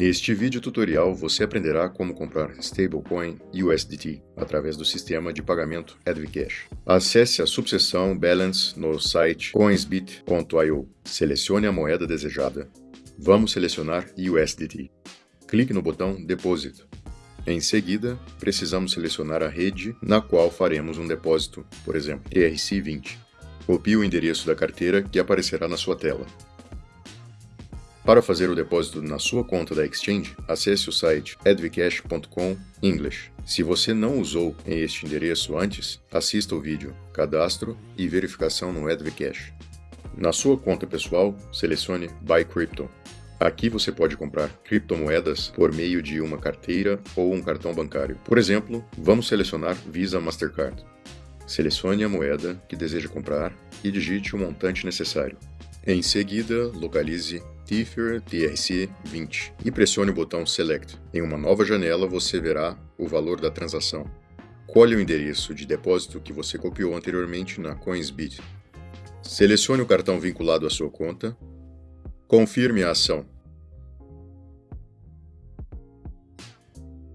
Neste vídeo tutorial você aprenderá como comprar stablecoin USDT através do sistema de pagamento Advcash. Acesse a subseção Balance no site coinsbit.io. Selecione a moeda desejada. Vamos selecionar USDT. Clique no botão Deposit. Em seguida, precisamos selecionar a rede na qual faremos um depósito, por exemplo, ERC20. Copie o endereço da carteira que aparecerá na sua tela. Para fazer o depósito na sua conta da Exchange, acesse o site advcash.com English. Se você não usou este endereço antes, assista o vídeo Cadastro e verificação no Advcash. Na sua conta pessoal, selecione Buy Crypto. Aqui você pode comprar criptomoedas por meio de uma carteira ou um cartão bancário. Por exemplo, vamos selecionar Visa Mastercard. Selecione a moeda que deseja comprar e digite o montante necessário. Em seguida, localize Ether TRC20 e pressione o botão Select. Em uma nova janela você verá o valor da transação. Colhe o endereço de depósito que você copiou anteriormente na Coinsbit. Selecione o cartão vinculado à sua conta. Confirme a ação.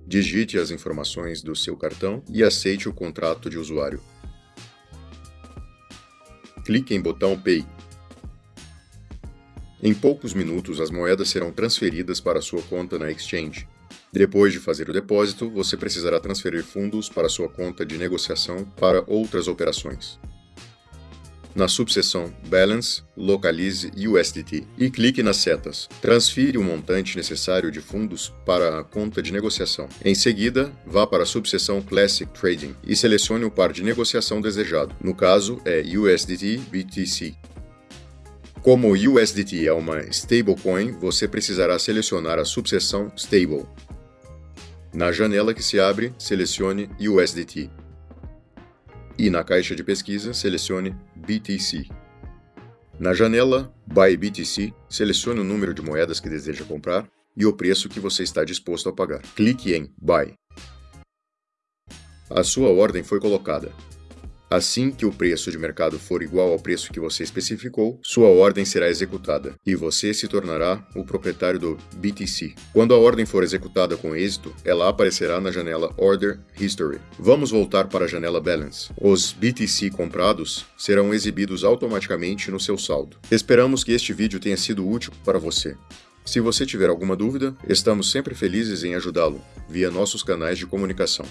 Digite as informações do seu cartão e aceite o contrato de usuário. Clique em botão Pay. Em poucos minutos, as moedas serão transferidas para sua conta na exchange. Depois de fazer o depósito, você precisará transferir fundos para sua conta de negociação para outras operações. Na subseção Balance, localize USDT e clique nas setas. Transfira o montante necessário de fundos para a conta de negociação. Em seguida, vá para a subseção Classic Trading e selecione o par de negociação desejado. No caso, é USDT BTC. Como o USDT é uma stablecoin, você precisará selecionar a subseção Stable. Na janela que se abre, selecione USDT. E na caixa de pesquisa, selecione BTC. Na janela Buy BTC, selecione o número de moedas que deseja comprar e o preço que você está disposto a pagar. Clique em Buy. A sua ordem foi colocada. Assim que o preço de mercado for igual ao preço que você especificou, sua ordem será executada e você se tornará o proprietário do BTC. Quando a ordem for executada com êxito, ela aparecerá na janela Order History. Vamos voltar para a janela Balance. Os BTC comprados serão exibidos automaticamente no seu saldo. Esperamos que este vídeo tenha sido útil para você. Se você tiver alguma dúvida, estamos sempre felizes em ajudá-lo via nossos canais de comunicação.